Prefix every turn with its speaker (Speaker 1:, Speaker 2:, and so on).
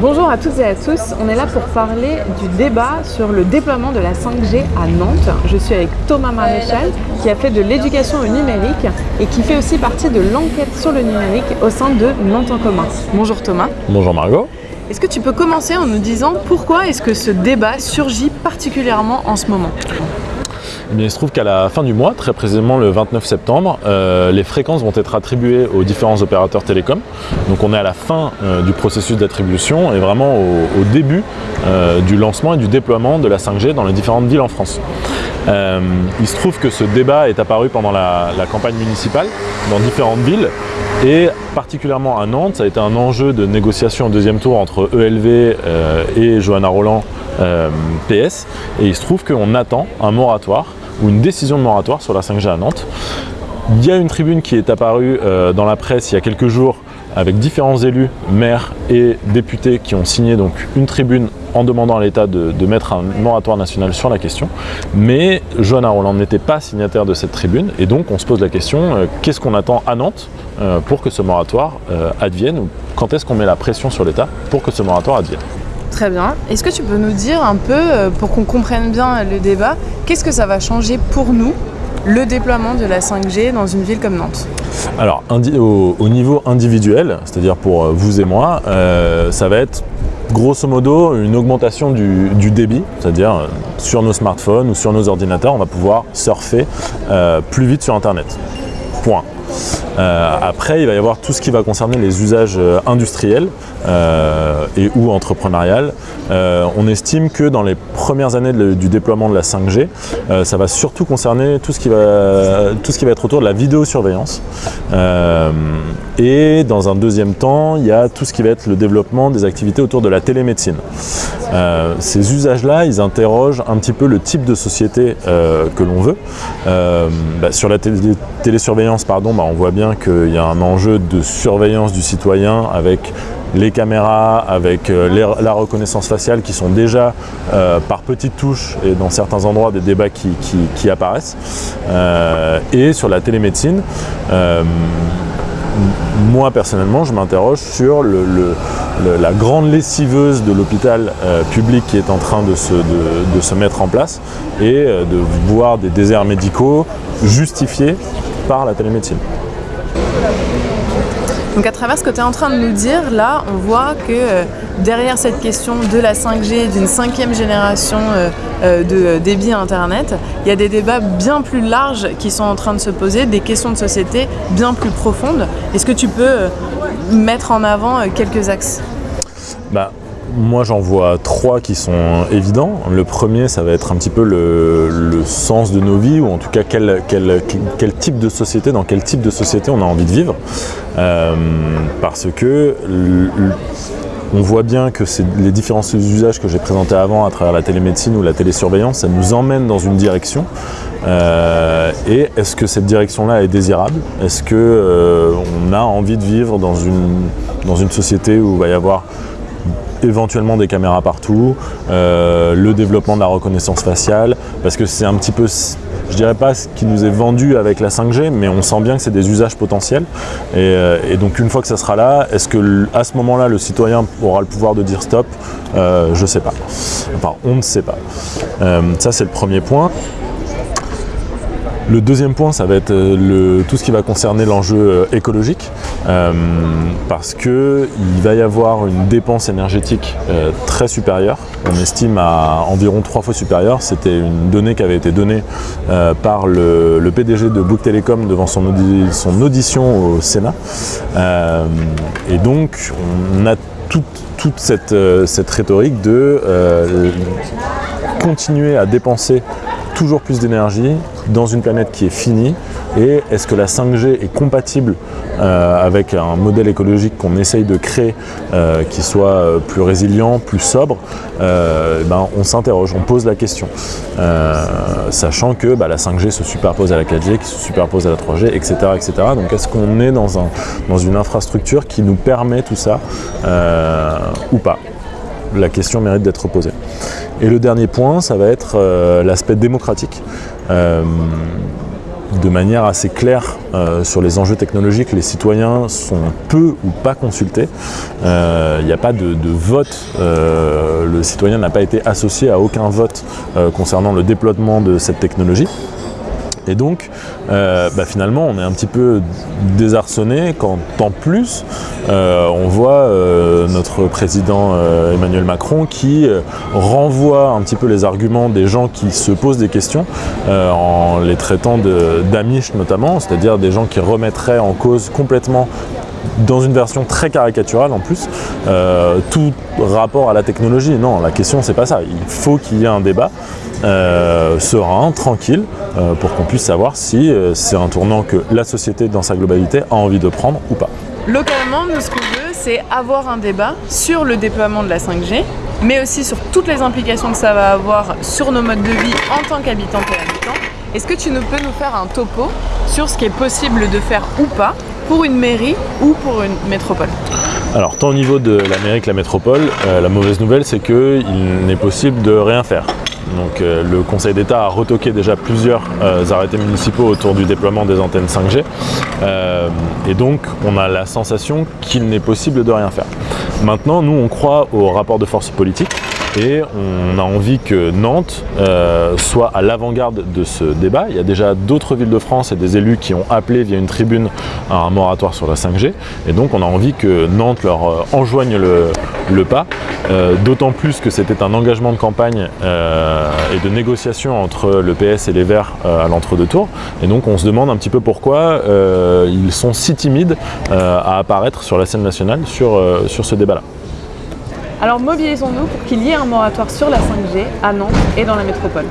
Speaker 1: Bonjour à toutes et à tous, on est là pour parler du débat sur le déploiement de la 5G à Nantes. Je suis avec Thomas Maréchal qui a fait de l'éducation au numérique et qui fait aussi partie de l'enquête sur le numérique au sein de Nantes en commun. Bonjour Thomas.
Speaker 2: Bonjour Margot.
Speaker 1: Est-ce que tu peux commencer en nous disant pourquoi est-ce que ce débat surgit particulièrement en ce moment?
Speaker 2: Eh il se trouve qu'à la fin du mois, très précisément le 29 septembre, euh, les fréquences vont être attribuées aux différents opérateurs télécoms. Donc on est à la fin euh, du processus d'attribution et vraiment au, début euh, du lancement et du déploiement de la 5G dans les différentes villes en France. il se trouve que ce débat est apparu pendant la, la campagne municipale dans différentes villes et particulièrement à Nantes, ça a été un enjeu de négociation au deuxième tour entre ELV et Johanna Roland PS. Et il se trouve qu'on attend un moratoire ou une décision de moratoire sur la 5G à Nantes. Il y a une tribune qui est apparue euh, dans la presse il y a quelques jours avec différents élus, maires et députés qui ont signé donc une tribune en demandant à l'État de, mettre un moratoire national sur la question. Mais Johanna Roland n'était pas signataire de cette tribune et donc on se pose la question, euh, qu'est-ce qu'on attend à Nantes euh, pour que ce moratoire advienne ou quand est-ce qu'on met la pression sur l'État pour que ce moratoire advienne?
Speaker 1: Très bien. Est-ce que tu peux nous dire un peu, euh, pour qu'on comprenne bien le débat, qu'est-ce que ça va changer pour nous, le déploiement de la 5G dans une ville comme Nantes?
Speaker 2: Alors, au, niveau individuel, c'est-à-dire pour euh, vous et moi, euh, ça va être grosso modo une augmentation du, débit, c'est-à-dire sur nos smartphones ou sur nos ordinateurs, on va pouvoir surfer plus vite sur Internet. Point. Après, il va y avoir tout ce qui va concerner les usages industriels. Euh, et ou entrepreneurial. Euh, on estime que dans les premières années du déploiement de la 5G, euh, ça va surtout concerner tout ce, qui va, tout ce qui va être autour de la vidéosurveillance. et dans un deuxième temps, il y a tout ce qui va être le développement des activités autour de la télémédecine. ces usages-là, ils interrogent un petit peu le type de société que l'on veut. Bah, sur la télésurveillance, pardon, bah, on voit bien qu'il y a un enjeu de surveillance du citoyen avec les caméras, avec euh, la reconnaissance faciale qui sont déjà euh, par petites touches et dans certains endroits des débats qui, apparaissent. Euh, et sur la télémédecine, moi personnellement je m'interroge sur la grande lessiveuse de l'hôpital public qui est en train de se, de se, mettre en place et de voir des déserts médicaux justifiés par la télémédecine.
Speaker 1: Donc à travers ce que tu es en train de nous dire, là, on voit que euh, derrière cette question de la 5G, d'une cinquième génération euh, euh, de débit Internet, il y a des débats bien plus larges qui sont en train de se poser, des questions de société bien plus profondes. Est-ce que tu peux mettre en avant quelques axes?
Speaker 2: Bah, moi j'en vois trois qui sont évidents. Le premier ça va être un petit peu le, sens de nos vies ou en tout cas quel, type de société, dans quel type de société on a envie de vivre. Euh, parce que on voit bien que les différents usages que j'ai présentés avant à travers la télémédecine ou la télésurveillance, ça nous emmène dans une direction. Euh, et est-ce que cette direction-là est désirable? Est-ce qu'on euh, a envie de vivre dans une, dans une société où il va y avoir éventuellement des caméras partout, euh, le développement de la reconnaissance faciale, parce que c'est un petit peu, je dirais pas ce qui nous est vendu avec la 5G, mais on sent bien que c'est des usages potentiels. Euh, et, donc une fois que ça sera là, est-ce que à ce moment-là, le citoyen aura le pouvoir de dire stop? Euh, Je sais pas. Enfin, on ne sait pas. ça, c'est le premier point. Le deuxième point, ça va être euh, tout ce qui va concerner l'enjeu euh, écologique, euh, parce qu'il va y avoir une dépense énergétique très supérieure. On estime à environ trois fois supérieure. C'était une donnée qui avait été donnée par le, PDG de Book Telecom devant son, audition au Sénat. et donc, on a toute, cette, rhétorique de continuer à dépenser toujours plus d'énergie dans une planète qui est finie et est-ce que la 5G est compatible euh, avec un modèle écologique qu'on essaye de créer euh, qui soit euh, plus résilient, plus sobre ben, On s'interroge, on pose la question, sachant que bah, la 5G se superpose à la 4G, qui se superpose à la 3G, etc. etc. Donc est-ce qu'on est dans, un, dans une infrastructure qui nous permet tout ça ou pas? La question mérite d'être posée. Et le dernier point, ça va être l'aspect démocratique. Euh, de manière assez claire euh, sur les enjeux technologiques. Les citoyens sont peu ou pas consultés. Il n'y a pas de vote. le citoyen n'a pas été associé à aucun vote concernant le déploiement de cette technologie. Et donc, euh, bah, finalement, on est un petit peu désarçonné quand, en plus, euh, on voit euh, notre président Emmanuel Macron qui renvoie un petit peu les arguments des gens qui se posent des questions en les traitant d'amiches notamment, c'est-à-dire des gens qui remettraient en cause complètement dans une version très caricaturale en plus, tout rapport à la technologie. Non, la question c'est pas ça. Il faut qu'il y ait un débat euh, serein, tranquille, euh, pour qu'on puisse savoir si euh, c'est un tournant que la société dans sa globalité a envie de prendre ou pas.
Speaker 1: Localement, nous ce qu'on veut, c'est avoir un débat sur le déploiement de la 5G, mais aussi sur toutes les implications que ça va avoir sur nos modes de vie en tant qu'habitants et habitants. Est-ce que tu nous peux nous faire un topo sur ce qui est possible de faire ou pas pour une mairie ou pour une métropole?
Speaker 2: Alors, tant au niveau de la mairie que la métropole, la mauvaise nouvelle, c'est qu'il n'est possible de rien faire. Donc euh, le Conseil d'État a retoqué déjà plusieurs euh, arrêtés municipaux autour du déploiement des antennes 5G. Euh, et donc on a la sensation qu'il n'est possible de rien faire. Maintenant, nous on croit au rapport de force politique et on a envie que Nantes euh, soit à l'avant-garde de ce débat. Il y a déjà d'autres villes de France et des élus qui ont appelé via une tribune à un moratoire sur la 5G et donc on a envie que Nantes leur euh, enjoigne le, pas, euh, d'autant plus que c'était un engagement de campagne et de négociation entre le PS et les Verts à l'entre-deux tours et donc on se demande un petit peu pourquoi ils sont si timides à apparaître sur la scène nationale sur ce débat-là.
Speaker 1: Alors mobilisons-nous pour qu'il y ait un moratoire sur la 5G à Nantes et dans la métropole.